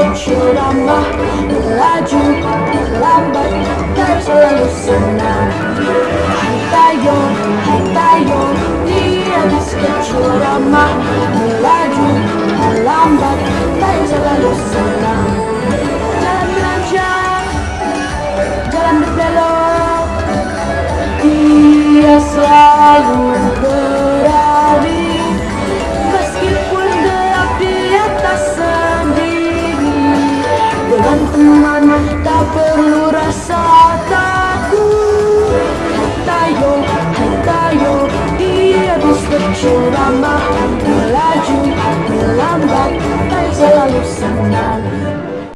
berceramah Melaju, lambat, dan selalu senang tak perlu rasa takut. Hai tayo, hai tayo Dia bisa berceramah Melaju, melambat Dan selalu senang